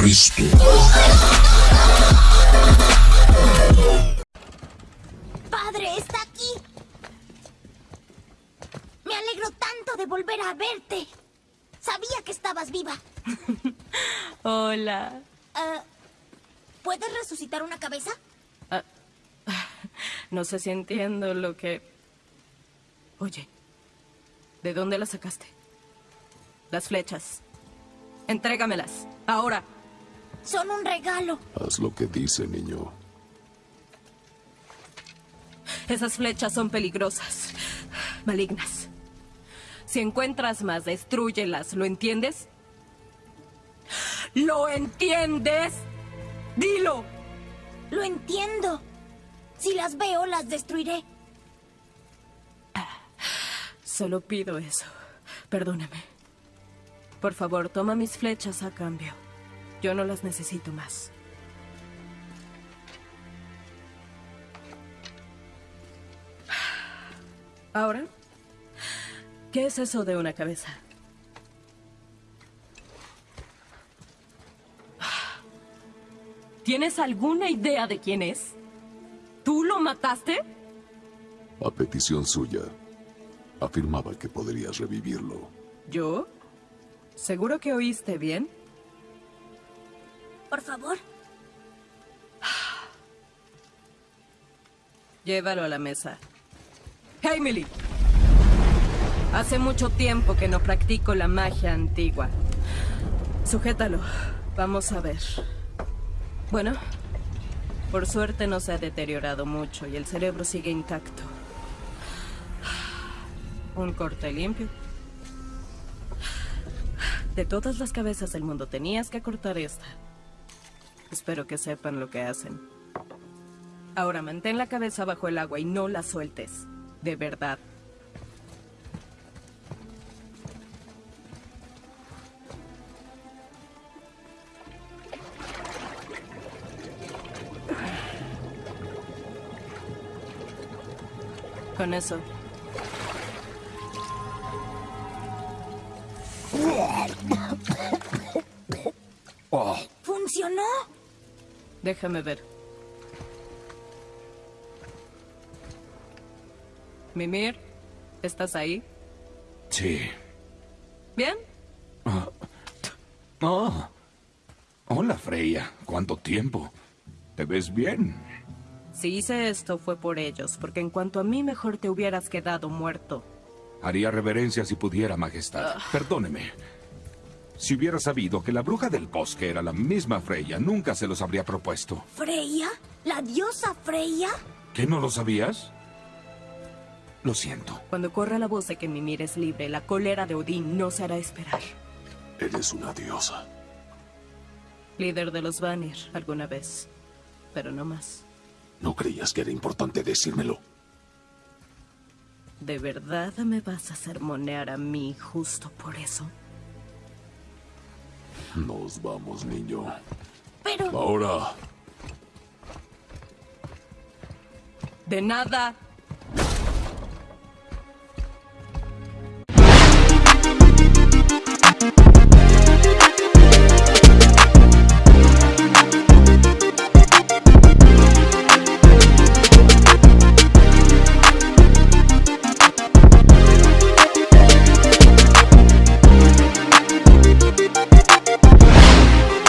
Cristo. ¡Padre, está aquí! Me alegro tanto de volver a verte. Sabía que estabas viva. Hola. Ah, ¿Puedes resucitar una cabeza? No sé si entiendo lo que... Oye, ¿de dónde las sacaste? Las flechas. Entrégamelas. Ahora. Son un regalo. Haz lo que dice, niño. Esas flechas son peligrosas. Malignas. Si encuentras más, destruyelas. ¿Lo entiendes? ¿Lo entiendes? Dilo. Lo entiendo. Si las veo, las destruiré. Solo pido eso. Perdóname. Por favor, toma mis flechas a cambio. Yo no las necesito más. Ahora, ¿qué es eso de una cabeza? ¿Tienes alguna idea de quién es? ¿Tú lo mataste? A petición suya, afirmaba que podrías revivirlo. ¿Yo? ¿Seguro que oíste bien? Por favor. Llévalo a la mesa. Emily. Hace mucho tiempo que no practico la magia antigua. Sujétalo. Vamos a ver. Bueno, por suerte no se ha deteriorado mucho y el cerebro sigue intacto. Un corte limpio. De todas las cabezas del mundo tenías que cortar esta. Espero que sepan lo que hacen. Ahora mantén la cabeza bajo el agua y no la sueltes. De verdad. Con eso. ¡Funcionó! Déjame ver. Mimir, ¿estás ahí? Sí. ¿Bien? Oh. Hola, Freya. ¿Cuánto tiempo? ¿Te ves bien? Si hice esto fue por ellos, porque en cuanto a mí mejor te hubieras quedado muerto. Haría reverencia si pudiera, Majestad. Perdóneme. Si hubiera sabido que la bruja del bosque era la misma Freya, nunca se los habría propuesto. ¿Freya? ¿La diosa Freya? ¿Qué no lo sabías? Lo siento. Cuando corra la voz de que Mimir es libre, la cólera de Odín no se hará esperar. Eres una diosa. Líder de los Vanir, alguna vez. Pero no más. ¿No creías que era importante decírmelo? ¿De verdad me vas a sermonear a mí justo por eso? Nos vamos, niño. Pero... Ahora, De nada